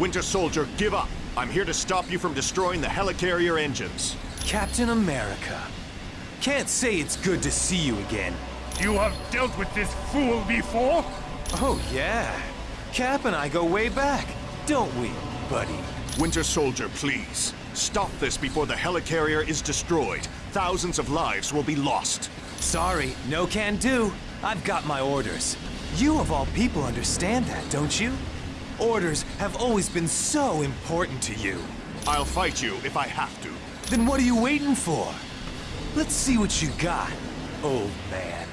Winter Soldier, give up. I'm here to stop you from destroying the helicarrier engines. Captain America. Can't say it's good to see you again. You have dealt with this fool before? Oh, yeah. Cap and I go way back, don't we, buddy? Winter Soldier, please. Stop this before the helicarrier is destroyed. Thousands of lives will be lost. Sorry, no can do. I've got my orders. You of all people understand that, don't you? Orders have always been so important to you. I'll fight you if I have to. Then what are you waiting for? Let's see what you got, old man.